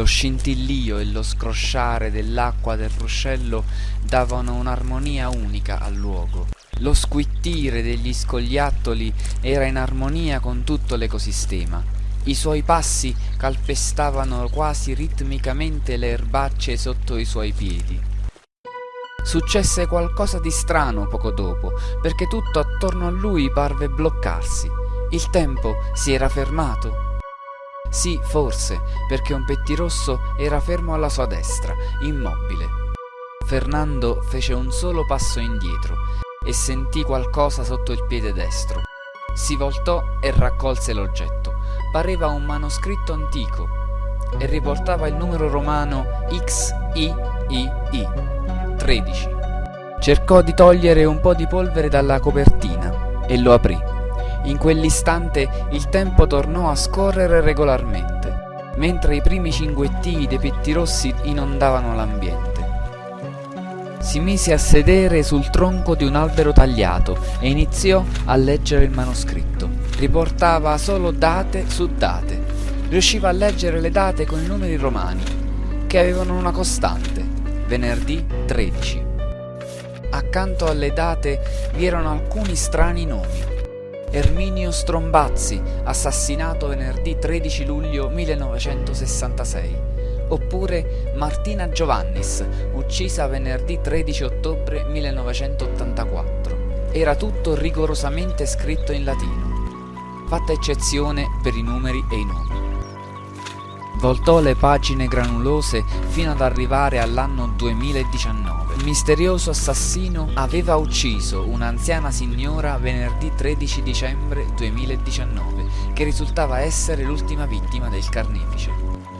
Lo scintillio e lo scrosciare dell'acqua del ruscello davano un'armonia unica al luogo. Lo squittire degli scogliattoli era in armonia con tutto l'ecosistema. I suoi passi calpestavano quasi ritmicamente le erbacce sotto i suoi piedi. Successe qualcosa di strano poco dopo, perché tutto attorno a lui parve bloccarsi. Il tempo si era fermato. Sì, forse, perché un pettirosso era fermo alla sua destra, immobile. Fernando fece un solo passo indietro e sentì qualcosa sotto il piede destro. Si voltò e raccolse l'oggetto. Pareva un manoscritto antico e riportava il numero romano XIII 13. Cercò di togliere un po' di polvere dalla copertina e lo aprì. In quell'istante il tempo tornò a scorrere regolarmente, mentre i primi cinguettii dei pettirossi inondavano l'ambiente. Si mise a sedere sul tronco di un albero tagliato e iniziò a leggere il manoscritto. Riportava solo date su date. Riusciva a leggere le date con i numeri romani, che avevano una costante, venerdì 13. Accanto alle date vi erano alcuni strani nomi. Erminio Strombazzi, assassinato venerdì 13 luglio 1966 oppure Martina Giovannis, uccisa venerdì 13 ottobre 1984. Era tutto rigorosamente scritto in latino, fatta eccezione per i numeri e i nomi. Voltò le pagine granulose fino ad arrivare all'anno 2019. Il misterioso assassino aveva ucciso un'anziana signora venerdì 13 dicembre 2019, che risultava essere l'ultima vittima del carnefice.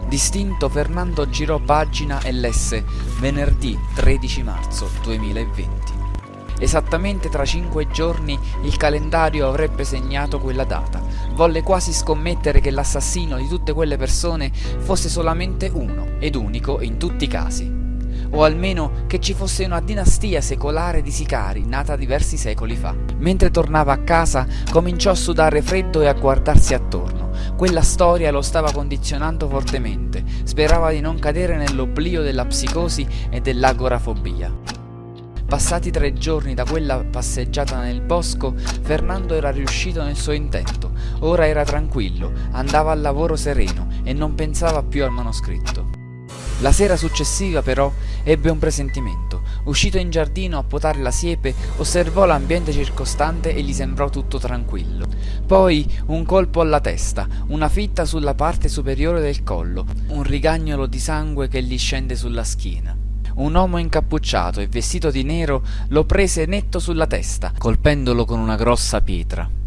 Distinto Fernando girò pagina e lesse venerdì 13 marzo 2020. Esattamente tra cinque giorni il calendario avrebbe segnato quella data. Volle quasi scommettere che l'assassino di tutte quelle persone fosse solamente uno ed unico in tutti i casi. O almeno che ci fosse una dinastia secolare di sicari nata diversi secoli fa. Mentre tornava a casa cominciò a sudare freddo e a guardarsi attorno. Quella storia lo stava condizionando fortemente, sperava di non cadere nell'oblio della psicosi e dell'agorafobia. Passati tre giorni da quella passeggiata nel bosco, Fernando era riuscito nel suo intento. Ora era tranquillo, andava al lavoro sereno e non pensava più al manoscritto. La sera successiva però ebbe un presentimento. Uscito in giardino a potare la siepe, osservò l'ambiente circostante e gli sembrò tutto tranquillo. Poi un colpo alla testa, una fitta sulla parte superiore del collo, un rigagnolo di sangue che gli scende sulla schiena. Un uomo incappucciato e vestito di nero lo prese netto sulla testa, colpendolo con una grossa pietra.